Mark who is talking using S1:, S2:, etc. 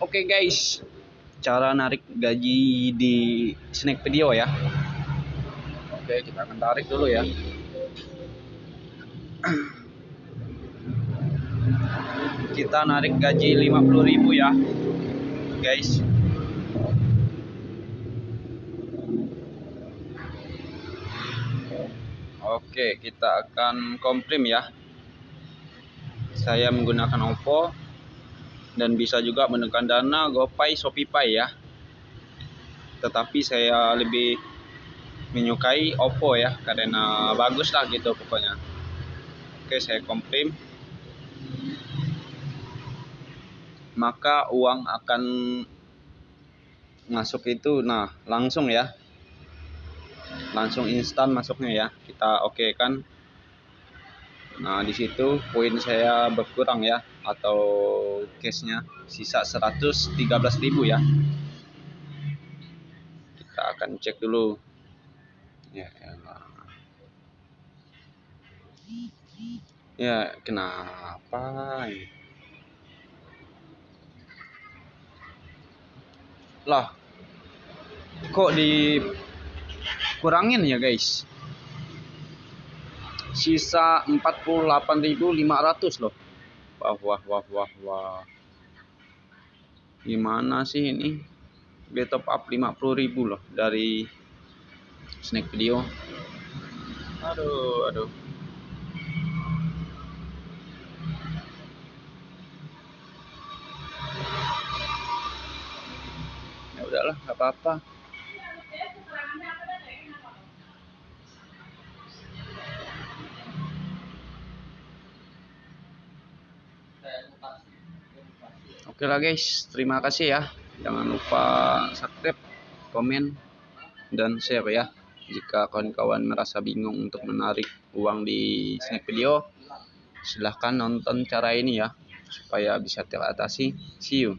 S1: Oke guys, cara narik gaji di snack video ya. Oke, kita akan tarik dulu ya. Kita narik gaji 50.000 ya. Guys. Oke, kita akan komprim ya. Saya menggunakan Oppo dan bisa juga menekan dana GoPay, ShopeePay ya. Tetapi saya lebih menyukai Oppo ya karena bagus lah gitu pokoknya. Oke, saya komprim. Maka uang akan masuk itu nah langsung ya langsung instan masuknya ya kita oke okay kan nah di situ poin saya berkurang ya atau cashnya sisa 113.000 ya. Kita akan cek dulu. Ya elah. ya kenapa? Lah kok di kurangin ya guys sisa 48.500 loh. Wah wah wah wah wah. Gimana sih ini? Dia top up 50.000 loh dari snack video. Aduh aduh. Ya udahlah nggak apa-apa Oke guys, terima kasih ya. Jangan lupa subscribe, komen, dan share ya. Jika kawan-kawan merasa bingung untuk menarik uang di snack video, silahkan nonton cara ini ya, supaya bisa teratasi. See you.